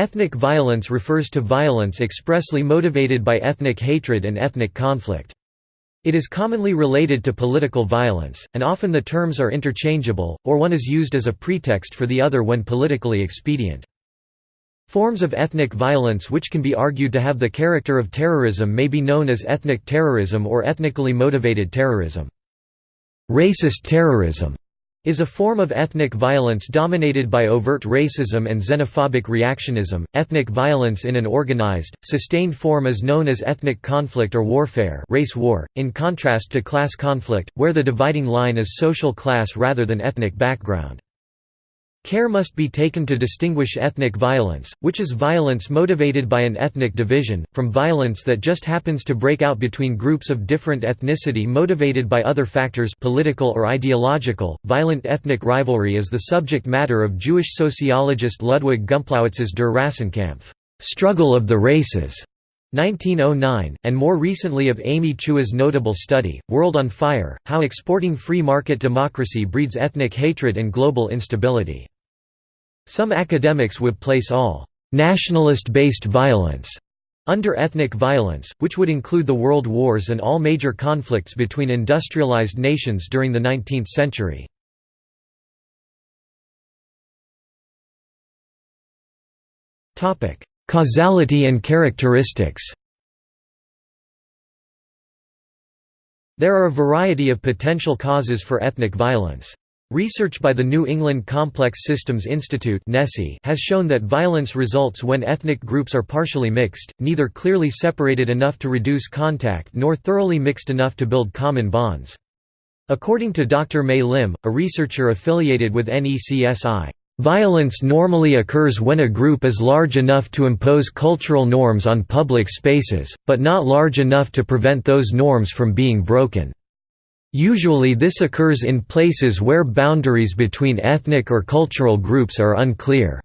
Ethnic violence refers to violence expressly motivated by ethnic hatred and ethnic conflict. It is commonly related to political violence, and often the terms are interchangeable, or one is used as a pretext for the other when politically expedient. Forms of ethnic violence which can be argued to have the character of terrorism may be known as ethnic terrorism or ethnically motivated terrorism. Racist terrorism is a form of ethnic violence dominated by overt racism and xenophobic reactionism. Ethnic violence in an organized, sustained form is known as ethnic conflict or warfare, race war, in contrast to class conflict, where the dividing line is social class rather than ethnic background. Care must be taken to distinguish ethnic violence, which is violence motivated by an ethnic division, from violence that just happens to break out between groups of different ethnicity motivated by other factors political or ideological. Violent ethnic rivalry is the subject matter of Jewish sociologist Ludwig Gumplowicz's Der Rassenkampf, Struggle of the Races. 1909, and more recently of Amy Chua's notable study, World on Fire, How Exporting Free Market Democracy Breeds Ethnic Hatred and Global Instability. Some academics would place all «nationalist-based violence» under ethnic violence, which would include the world wars and all major conflicts between industrialized nations during the 19th century. Causality and characteristics There are a variety of potential causes for ethnic violence. Research by the New England Complex Systems Institute has shown that violence results when ethnic groups are partially mixed, neither clearly separated enough to reduce contact nor thoroughly mixed enough to build common bonds. According to Dr. May Lim, a researcher affiliated with NECSI, Violence normally occurs when a group is large enough to impose cultural norms on public spaces, but not large enough to prevent those norms from being broken. Usually this occurs in places where boundaries between ethnic or cultural groups are unclear.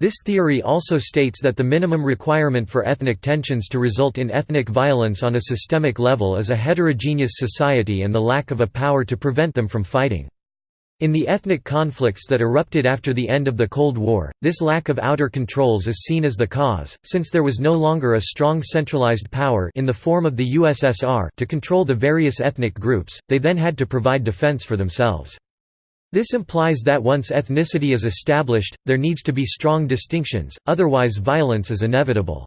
This theory also states that the minimum requirement for ethnic tensions to result in ethnic violence on a systemic level is a heterogeneous society and the lack of a power to prevent them from fighting. In the ethnic conflicts that erupted after the end of the Cold War, this lack of outer controls is seen as the cause, since there was no longer a strong centralized power in the form of the USSR to control the various ethnic groups, they then had to provide defense for themselves. This implies that once ethnicity is established, there needs to be strong distinctions, otherwise violence is inevitable.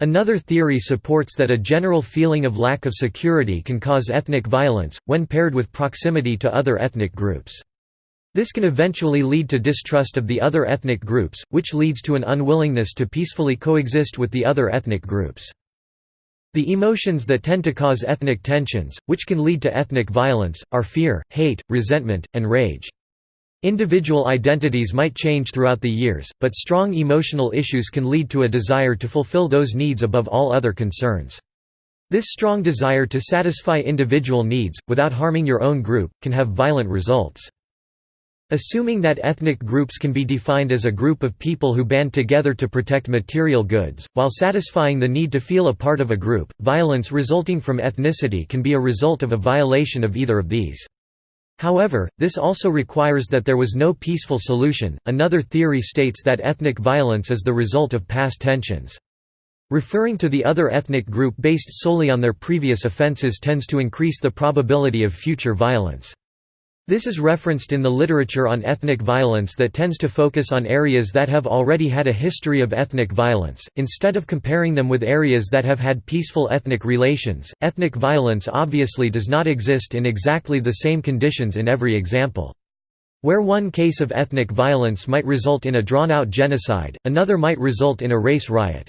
Another theory supports that a general feeling of lack of security can cause ethnic violence, when paired with proximity to other ethnic groups. This can eventually lead to distrust of the other ethnic groups, which leads to an unwillingness to peacefully coexist with the other ethnic groups. The emotions that tend to cause ethnic tensions, which can lead to ethnic violence, are fear, hate, resentment, and rage. Individual identities might change throughout the years, but strong emotional issues can lead to a desire to fulfill those needs above all other concerns. This strong desire to satisfy individual needs, without harming your own group, can have violent results. Assuming that ethnic groups can be defined as a group of people who band together to protect material goods, while satisfying the need to feel a part of a group, violence resulting from ethnicity can be a result of a violation of either of these. However, this also requires that there was no peaceful solution. Another theory states that ethnic violence is the result of past tensions. Referring to the other ethnic group based solely on their previous offenses tends to increase the probability of future violence. This is referenced in the literature on ethnic violence that tends to focus on areas that have already had a history of ethnic violence, instead of comparing them with areas that have had peaceful ethnic relations. Ethnic violence obviously does not exist in exactly the same conditions in every example. Where one case of ethnic violence might result in a drawn-out genocide, another might result in a race riot.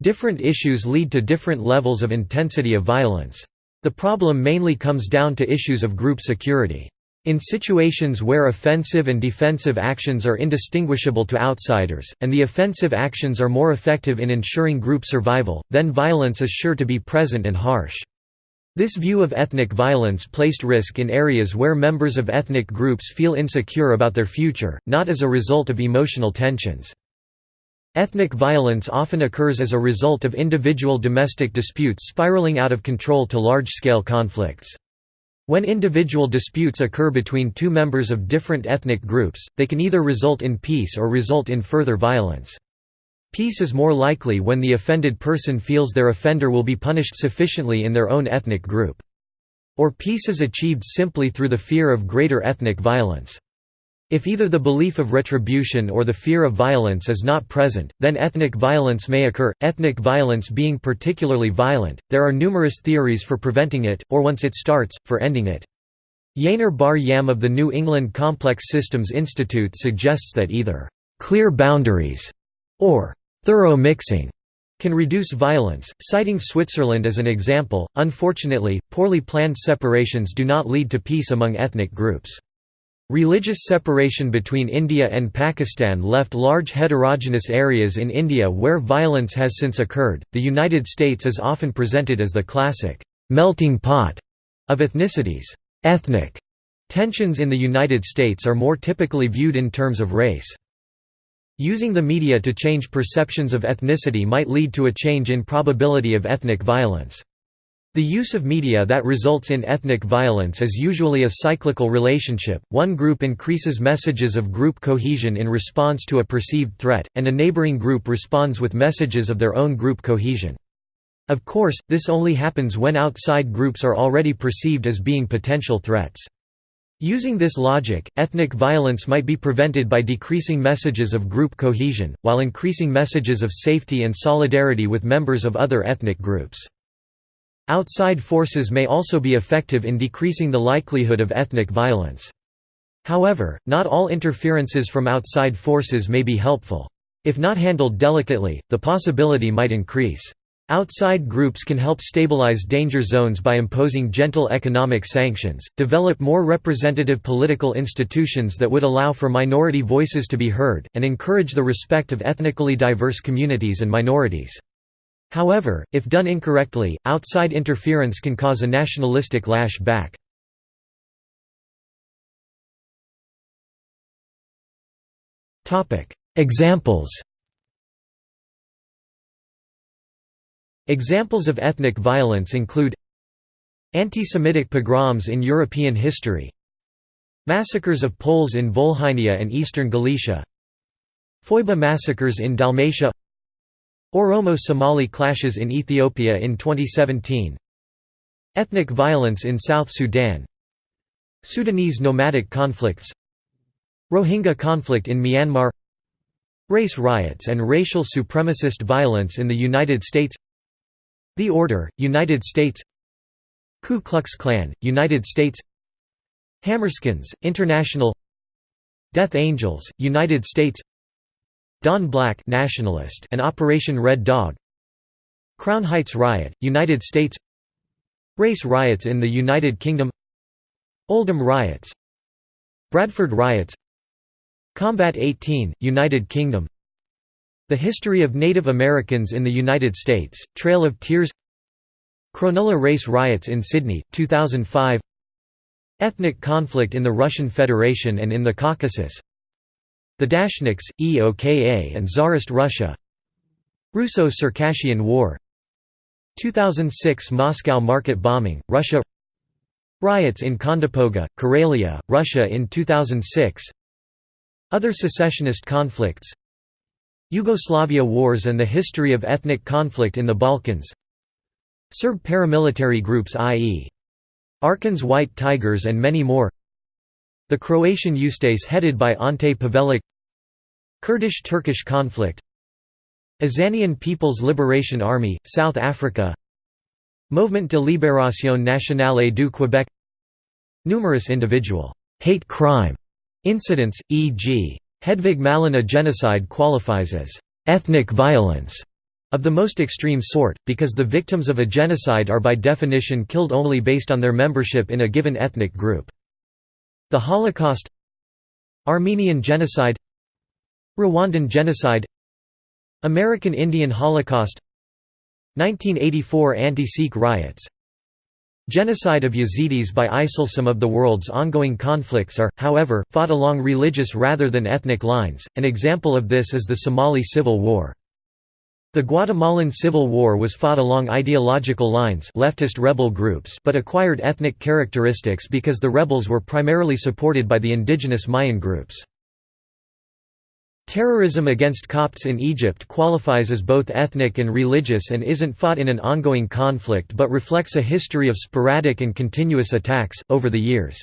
Different issues lead to different levels of intensity of violence. The problem mainly comes down to issues of group security. In situations where offensive and defensive actions are indistinguishable to outsiders, and the offensive actions are more effective in ensuring group survival, then violence is sure to be present and harsh. This view of ethnic violence placed risk in areas where members of ethnic groups feel insecure about their future, not as a result of emotional tensions. Ethnic violence often occurs as a result of individual domestic disputes spiraling out of control to large-scale conflicts. When individual disputes occur between two members of different ethnic groups, they can either result in peace or result in further violence. Peace is more likely when the offended person feels their offender will be punished sufficiently in their own ethnic group. Or peace is achieved simply through the fear of greater ethnic violence. If either the belief of retribution or the fear of violence is not present, then ethnic violence may occur. Ethnic violence being particularly violent, there are numerous theories for preventing it, or once it starts, for ending it. Yaneer Bar Yam of the New England Complex Systems Institute suggests that either clear boundaries or thorough mixing can reduce violence, citing Switzerland as an example. Unfortunately, poorly planned separations do not lead to peace among ethnic groups. Religious separation between India and Pakistan left large heterogeneous areas in India where violence has since occurred. The United States is often presented as the classic melting pot of ethnicities. Ethnic tensions in the United States are more typically viewed in terms of race. Using the media to change perceptions of ethnicity might lead to a change in probability of ethnic violence. The use of media that results in ethnic violence is usually a cyclical relationship, one group increases messages of group cohesion in response to a perceived threat, and a neighboring group responds with messages of their own group cohesion. Of course, this only happens when outside groups are already perceived as being potential threats. Using this logic, ethnic violence might be prevented by decreasing messages of group cohesion, while increasing messages of safety and solidarity with members of other ethnic groups. Outside forces may also be effective in decreasing the likelihood of ethnic violence. However, not all interferences from outside forces may be helpful. If not handled delicately, the possibility might increase. Outside groups can help stabilize danger zones by imposing gentle economic sanctions, develop more representative political institutions that would allow for minority voices to be heard, and encourage the respect of ethnically diverse communities and minorities. However, if done incorrectly, outside interference can cause a nationalistic lash back. Examples Examples of ethnic violence include Anti-Semitic pogroms in European history Massacres of Poles in Volhynia and eastern Galicia Foiba massacres in Dalmatia Oromo-Somali clashes in Ethiopia in 2017 Ethnic violence in South Sudan. Sudanese nomadic conflicts. Rohingya conflict in Myanmar. Race riots and racial supremacist violence in the United States. The Order, United States. Ku Klux Klan, United States. Hammerskins, International. Death Angels, United States Don Black nationalist and Operation Red Dog Crown Heights Riot, United States Race riots in the United Kingdom Oldham riots Bradford riots Combat 18, United Kingdom the History of Native Americans in the United States, Trail of Tears Cronulla race riots in Sydney, 2005 Ethnic conflict in the Russian Federation and in the Caucasus The Dashniks, EOKA and Tsarist Russia. Russo-Circassian War. 2006 Moscow market bombing, Russia. Riots in Kondopoga, Karelia, Russia in 2006 Other secessionist conflicts. Yugoslavia wars and the history of ethnic conflict in the Balkans. Serb paramilitary groups i.e. Arkan's White Tigers and many more The Croatian Ustase headed by Ante Pavelic Kurdish-Turkish conflict Azanian People's Liberation Army, South Africa Movement de Libération Nationale du Québec Numerous individual hate crime incidents, e.g. Hedvig Malina genocide qualifies as ethnic violence of the most extreme sort, because the victims of a genocide are by definition killed only based on their membership in a given ethnic group. The Holocaust Armenian genocide Rwandan genocide American Indian Holocaust 1984 anti-Sikh riots. Genocide of Yazidis by ISIL. Some of the world's ongoing conflicts are, however, fought along religious rather than ethnic lines, an example of this is the Somali Civil War. The Guatemalan Civil War was fought along ideological lines leftist rebel groups but acquired ethnic characteristics because the rebels were primarily supported by the indigenous Mayan groups. Terrorism against Copts in Egypt qualifies as both ethnic and religious and isn't fought in an ongoing conflict but reflects a history of sporadic and continuous attacks, over the years.